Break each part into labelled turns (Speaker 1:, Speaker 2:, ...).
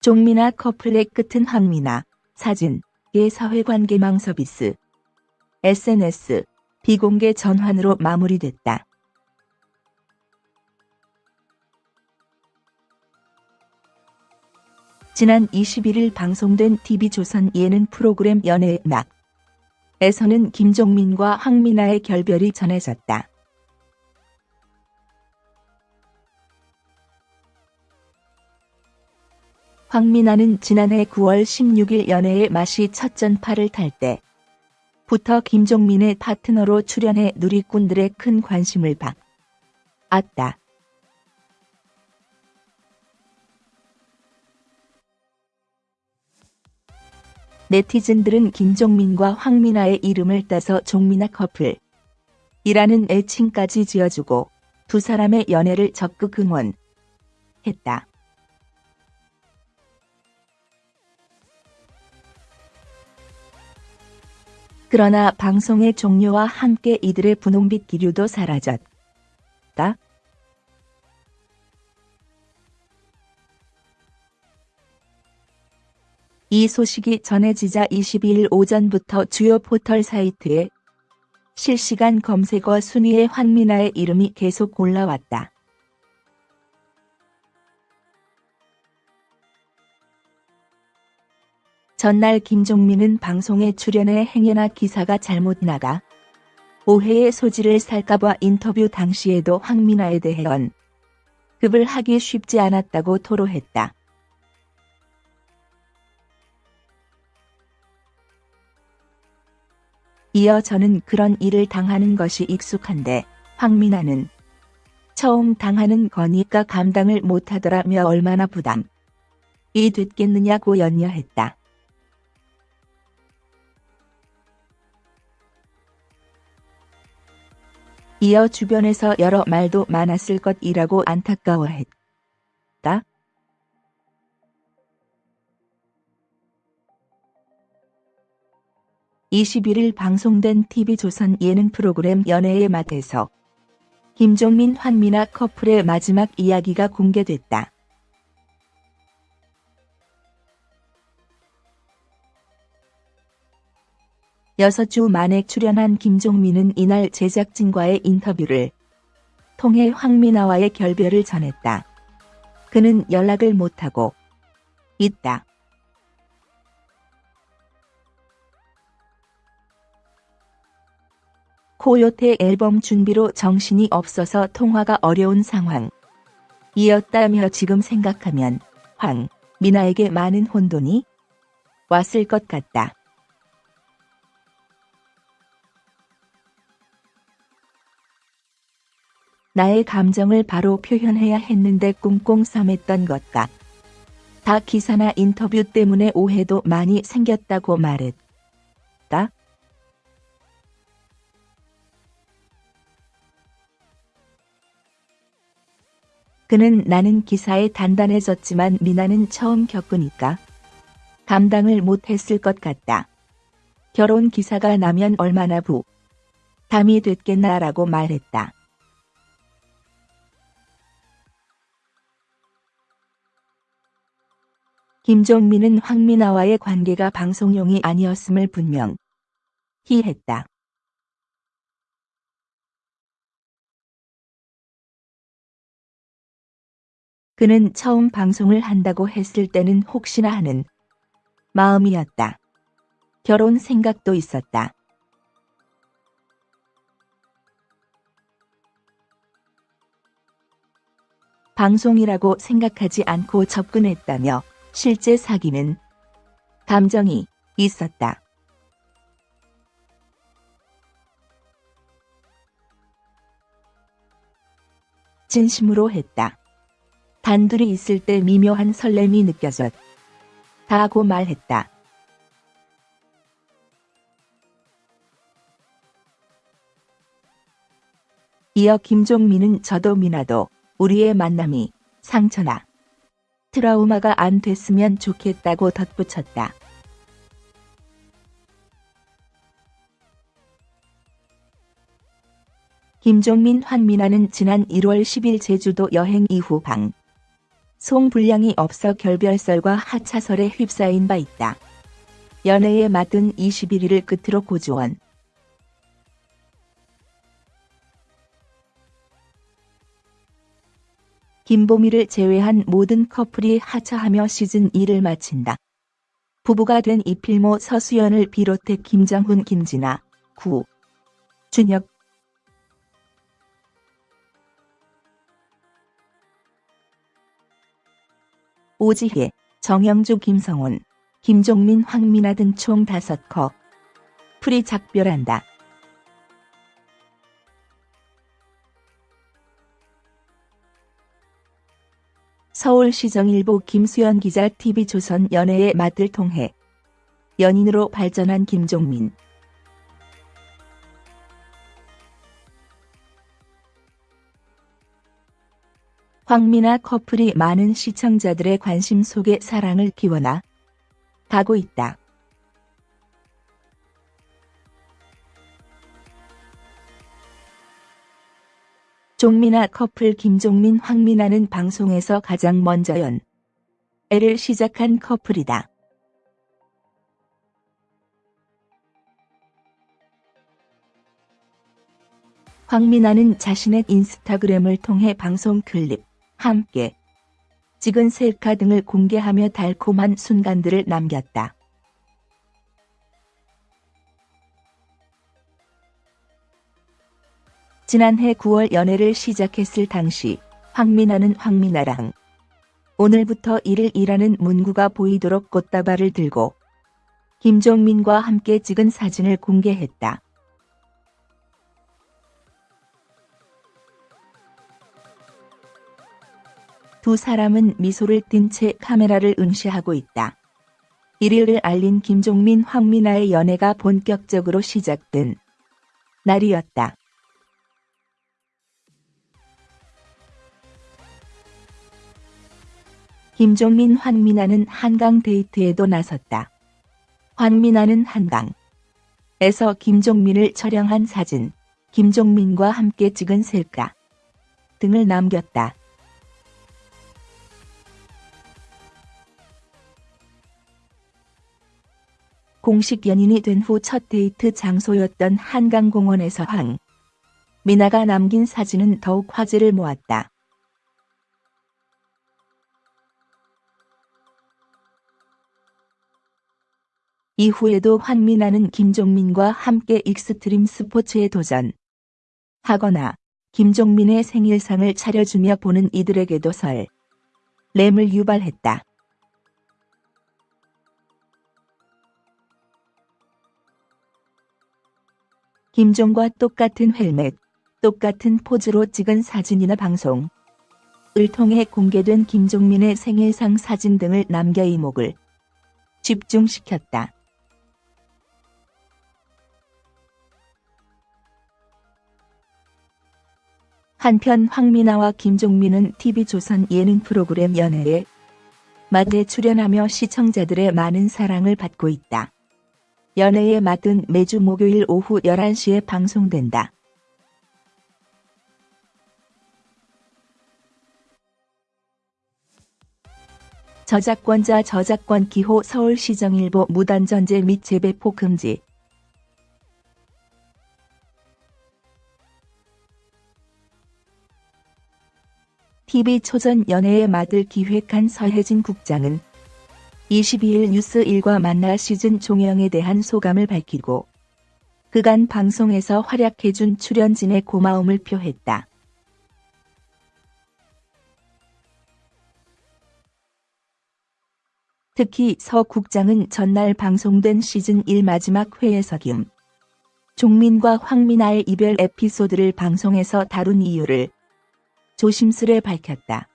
Speaker 1: 종미나 커플의 끝은 황미나 사진 예 사회관계망 서비스 SNS 비공개 전환으로 마무리됐다. 지난 21일 방송된 TV조선 예능 프로그램 연애의 낙 에서는 김종민과 황미나의 결별이 전해졌다. 황미나는 지난해 9월 16일 연애의 맛이 첫 전파를 탈 때부터 김종민의 파트너로 출연해 누리꾼들의 큰 관심을 받았다. 네티즌들은 김종민과 황미나의 이름을 따서 종미나 커플 이라는 애칭까지 지어주고 두 사람의 연애를 적극 응원했다. 그러나 방송의 종료와 함께 이들의 분홍빛 기류도 사라졌다. 이 소식이 전해지자 22일 오전부터 주요 포털 사이트에 실시간 검색어 순위에 황미나의 이름이 계속 올라왔다. 전날 김종민은 방송에 출연해 행여나 기사가 잘못 나가 오해의 소지를 살까봐 인터뷰 당시에도 황미나에 대해 언급을 하기 쉽지 않았다고 토로했다. 이어 저는 그런 일을 당하는 것이 익숙한데 황미나는 처음 당하는 거니까 감당을 못하더라며 얼마나 부담이 됐겠느냐고 연여했다. 이어 주변에서 여러 말도 많았을 것이라고 안타까워했다. 21일 방송된 TV조선 예능 프로그램 연애의 맛에서 김종민 환미나 커플의 마지막 이야기가 공개됐다. 여섯 주 만에 출연한 김종민은 이날 제작진과의 인터뷰를 통해 황미나와의 결별을 전했다. 그는 연락을 못하고 있다. 코요태 앨범 준비로 정신이 없어서 통화가 어려운 상황. 이었다며 지금 생각하면 황, 미나에게 많은 혼돈이 왔을 것 같다. 나의 감정을 바로 표현해야 했는데 꽁꽁 싸맸던 것 같. 다 기사나 인터뷰 때문에 오해도 많이 생겼다고 말했다. 그는 나는 기사에 단단해졌지만 미나는 처음 겪으니까 감당을 못했을 것 같다. 결혼 기사가 나면 얼마나 부 담이 됐겠나라고 말했다. 김종민은 황미나와의 관계가 방송용이 아니었음을 분명히 했다. 그는 처음 방송을 한다고 했을 때는 혹시나 하는 마음이었다. 결혼 생각도 있었다. 방송이라고 생각하지 않고 접근했다며 실제 사귀는 감정이 있었다. 진심으로 했다. 단둘이 있을 때 미묘한 설렘이 느껴졌. 다고 말했다. 이어 김종민은 저도 미나도 우리의 만남이 상처나 트라우마가 안 됐으면 좋겠다고 덧붙였다. 김종민 환미나는 지난 1월 10일 제주도 여행 이후 방 송불량이 없어 결별설과 하차설에 휩싸인 바 있다. 연애에 맞든 21일을 끝으로 고주원. 김보미를 제외한 모든 커플이 하차하며 시즌 2를 마친다. 부부가 된 이필모 서수연을 비롯해 김정훈 김진아, 구, 준혁, 오지혜, 정영주 김성훈, 김종민 황민아 등 총 5컵. 풀이 작별한다. 서울시정일보 김수연 기자 TV조선 연애의 맛을 통해 연인으로 발전한 김종민. 황미나 커플이 많은 시청자들의 관심 속에 사랑을 기원하 가고 있다. 종민아 커플 김종민 황미나는 방송에서 가장 먼저 연 애를 시작한 커플이다. 황미나는 자신의 인스타그램을 통해 방송 클립, 함께 찍은 셀카 등을 공개하며 달콤한 순간들을 남겼다. 지난해 9월 연애를 시작했을 당시 황미나는 황미나랑 오늘부터 일을 일하는 문구가 보이도록 꽃다발을 들고 김종민과 함께 찍은 사진을 공개했다. 두 사람은 미소를 띤 채 카메라를 응시하고 있다. 1일을 알린 김종민 황미나의 연애가 본격적으로 시작된 날이었다. 김종민 황미나는 한강 데이트에도 나섰다. 황미나는 한강에서 김종민을 촬영한 사진, 김종민과 함께 찍은 셀카 등을 남겼다. 공식 연인이 된 후 첫 데이트 장소였던 한강공원에서 황 미나가 남긴 사진은 더욱 화제를 모았다. 이후에도 황미나는 김종민과 함께 익스트림 스포츠에 도전 하거나 김종민의 생일상을 차려주며 보는 이들에게도 설 램을 유발했다. 김종과 똑같은 헬멧, 똑같은 포즈로 찍은 사진이나 방송을 통해 공개된 김종민의 생일상 사진 등을 남겨 이목을 집중시켰다. 한편 황미나와 김종민은 TV조선 예능 프로그램 연애에 맛에 출연하며 시청자들의 많은 사랑을 받고 있다. 연애의 맛은 매주 목요일 오후 11시에 방송된다. 저작권자 저작권 기호 서울시정일보 무단전제 및 재배포 금지 TV 초전 연애의 맛을 기획한 서혜진 국장은 22일 뉴스 1과 만나 시즌 종영에 대한 소감을 밝히고 그간 방송에서 활약해준 출연진의 고마움을 표했다. 특히 서 국장은 전날 방송된 시즌 1 마지막 회에서 김 종민과 황미나의 이별 에피소드를 방송에서 다룬 이유를 조심스레 밝혔다.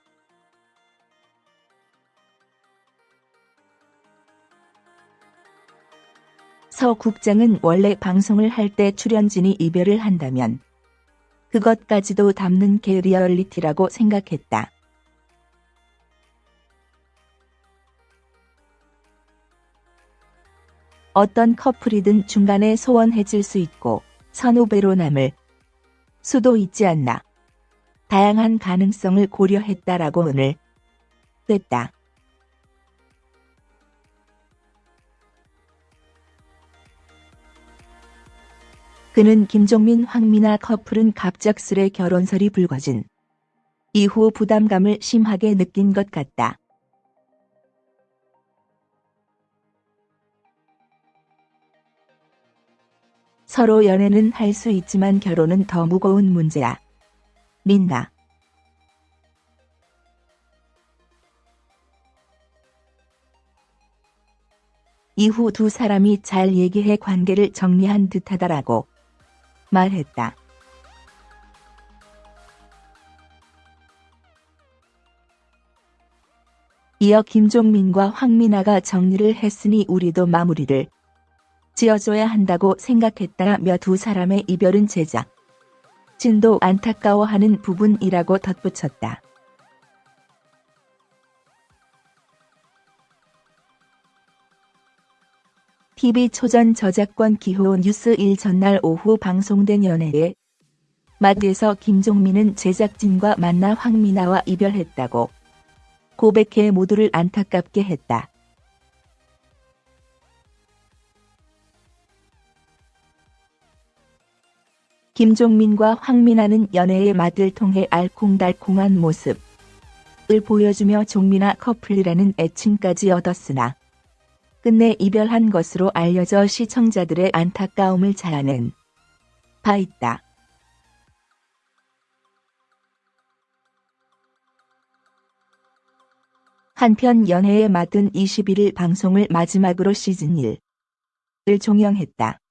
Speaker 1: 서 국장은 원래 방송을 할 때 출연진이 이별을 한다면 그것까지도 담는 게 리얼리티라고 생각했다. 어떤 커플이든 중간에 소원해질 수 있고 선후배로 남을 수도 있지 않나. 다양한 가능성을 고려했다라고 오늘 시작됐다. 그는 김종민 황미나 커플은 갑작스레 결혼설이 불거진 이후 부담감을 심하게 느낀 것 같다. 서로 연애는 할 수 있지만 결혼은 더 무거운 문제야. 민나. 이후 두 사람이 잘 얘기해 관계를 정리한 듯하다라고 말했다. 이어 김종민과 황민아가 정리를 했으니 우리도 마무리를 지어줘야 한다고 생각했다며 두 사람의 이별은 제작. 진도 안타까워하는 부분이라고 덧붙였다. TV 초전 저작권 기호 뉴스 1 전날 오후 방송된 연애에 마드에서 김종민은 제작진과 만나 황미나와 이별했다고 고백해 모두를 안타깝게 했다. 김종민과 황미나는 연애의 맛을 통해 알콩달콩한 모습을 보여주며 종민아 커플이라는 애칭까지 얻었으나 끝내 이별한 것으로 알려져 시청자들의 안타까움을 자아낸 바 있다. 한편 연애의 맛은 21일 방송을 마지막으로 시즌 1을 종영했다.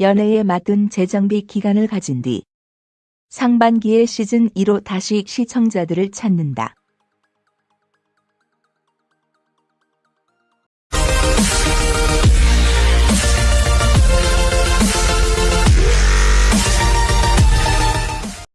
Speaker 1: 연애의 맛은 재정비 기간을 가진 뒤 상반기에 시즌 2로 다시 시청자들을 찾는다.